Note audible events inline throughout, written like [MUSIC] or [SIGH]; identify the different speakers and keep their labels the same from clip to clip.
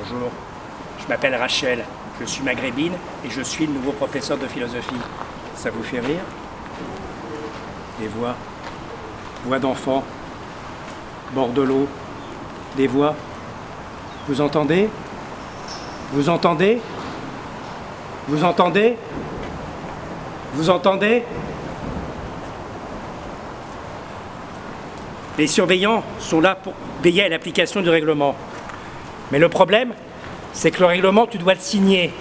Speaker 1: Bonjour, je m'appelle Rachel, je suis maghrébine et je suis le nouveau professeur de philosophie. Ça vous fait rire? Des voix, voix d'enfants, bord de l'eau, des voix. Vous entendez? Vous entendez? Vous entendez? Vous entendez? Les surveillants sont là pour veiller à l'application du règlement. Mais le problème, c'est que le règlement, tu dois le signer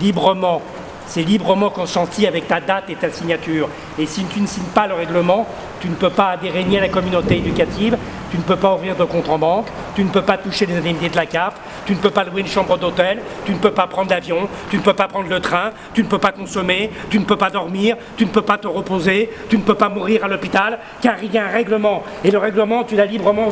Speaker 1: librement. C'est librement consenti avec ta date et ta signature. Et si tu ne signes pas le règlement, tu ne peux pas adhérer ni à la communauté éducative, tu ne peux pas ouvrir de compte en banque, tu ne peux pas toucher les indemnités de la CAF, tu ne peux pas louer une chambre d'hôtel, tu ne peux pas prendre l'avion, tu ne peux pas prendre le train, tu ne peux pas consommer, tu ne peux pas dormir, tu ne peux pas te reposer, tu ne peux pas mourir à l'hôpital, car il y a un règlement. Et le règlement, tu l'as librement,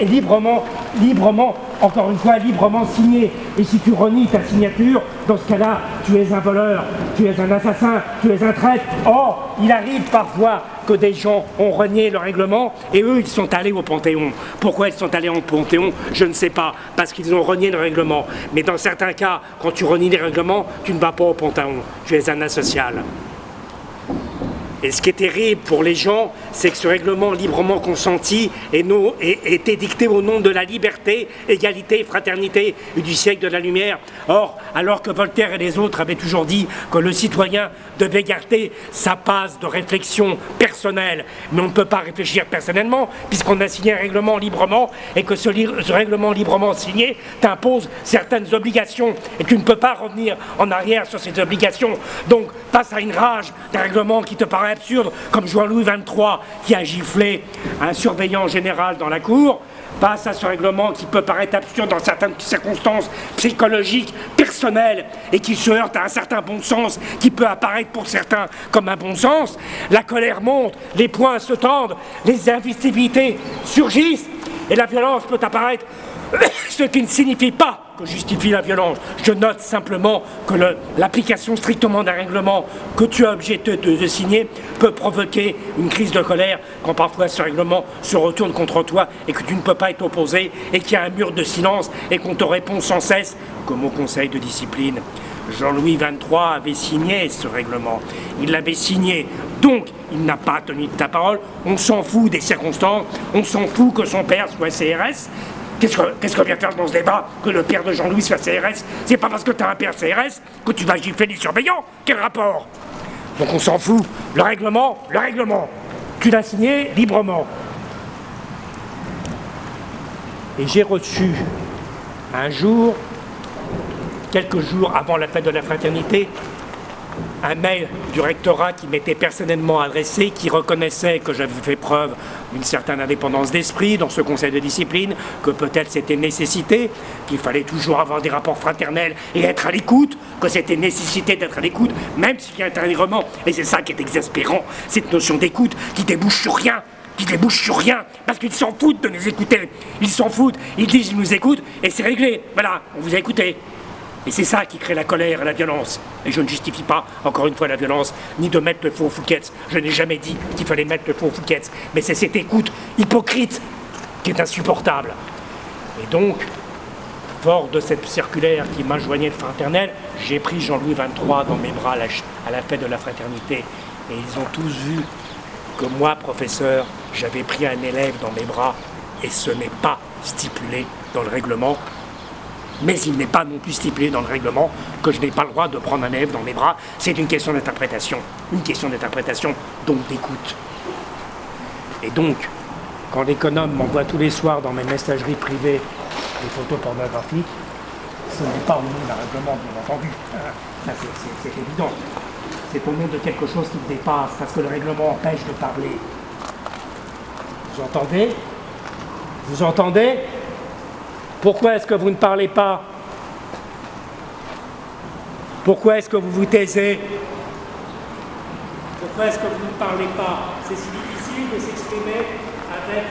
Speaker 1: librement, librement, encore une fois, librement signé. Et si tu renies ta signature, dans ce cas-là, tu es un voleur, tu es un assassin, tu es un traître. Or, il arrive parfois que des gens ont renié le règlement et eux, ils sont allés au Panthéon. Pourquoi ils sont allés au Panthéon Je ne sais pas, parce qu'ils ont renié le règlement. Mais dans certains cas, quand tu renies les règlements, tu ne vas pas au Panthéon. Tu es un asocial. Et ce qui est terrible pour les gens, c'est que ce règlement librement consenti est, est, édicté au nom de la liberté, égalité, fraternité et du siècle de la lumière. Or, alors que Voltaire et les autres avaient toujours dit que le citoyen devait garder sa passe de réflexion personnelle, mais on ne peut pas réfléchir personnellement, puisqu'on a signé un règlement librement, et que ce, ce règlement librement signé t'impose certaines obligations, et tu ne peux pas revenir en arrière sur ces obligations. Donc, face à une rage d'un règlement qui te paraît absurde, comme Jean-Louis XXIII qui a giflé un surveillant général dans la cour, face à ce règlement qui peut paraître absurde dans certaines circonstances psychologiques, personnelles, et qui se heurte à un certain bon sens qui peut apparaître pour certains comme un bon sens, la colère monte, les poings se tendent, les invisibilités surgissent, et la violence peut apparaître, [COUGHS] ce qui ne signifie pas que justifie la violence. Je note simplement que l'application strictement d'un règlement que tu as obligé de, signer peut provoquer une crise de colère quand parfois ce règlement se retourne contre toi et que tu ne peux pas être opposé et qu'il y a un mur de silence et qu'on te répond sans cesse comme au conseil de discipline. Jean-Louis XXIII avait signé ce règlement. Il l'avait signé. Donc, il n'a pas tenu de ta parole. On s'en fout des circonstances. On s'en fout que son père soit CRS. Qu'est-ce qu'on vient faire dans ce débat Que le père de Jean-Louis soit CRS C'est pas parce que tu as un père CRS que tu vas gifler les surveillants Quel rapport? Donc on s'en fout. Le règlement, le règlement. Tu l'as signé librement. Et j'ai reçu un jour, quelques jours avant la fête de la fraternité, un mail du rectorat qui m'était personnellement adressé, qui reconnaissait que j'avais fait preuve d'une certaine indépendance d'esprit dans ce conseil de discipline, que peut-être c'était nécessité, qu'il fallait toujours avoir des rapports fraternels et être à l'écoute, que c'était nécessité d'être à l'écoute, même s'il y a un Et c'est ça qui est exaspérant, cette notion d'écoute qui débouche sur rien, qui débouche sur rien, parce qu'ils s'en foutent de nous écouter. Ils s'en foutent, ils disent qu'ils nous écoutent, et c'est réglé. Voilà, on vous a écouté. Et c'est ça qui crée la colère et la violence. Et je ne justifie pas, encore une fois, la violence, ni de mettre le faux Fouquet. Je n'ai jamais dit qu'il fallait mettre le faux Fouquet. Mais c'est cette écoute hypocrite qui est insupportable. Et donc, fort de cette circulaire qui m'enjoignait de fraternelle, j'ai pris Jean-Louis XXIII dans mes bras à la fête de la fraternité. Et ils ont tous vu que moi, professeur, j'avais pris un élève dans mes bras et ce n'est pas stipulé dans le règlement mais il n'est pas non plus stipulé dans le règlement que je n'ai pas le droit de prendre un élève dans mes bras. C'est une question d'interprétation, une question d'interprétation, donc d'écoute. Et donc, quand l'économe m'envoie tous les soirs dans mes messageries privées des photos pornographiques, ce n'est pas au nom d'un règlement, bien entendu. [LAUGHS] Ça, c'est évident. C'est au nom de quelque chose qui me dépasse, parce que le règlement empêche de parler. Vous entendez? Vous entendez? Pourquoi est-ce que vous ne parlez pas? Pourquoi est-ce que vous vous taisez? Pourquoi est-ce que vous ne parlez pas? C'est si difficile de s'exprimer avec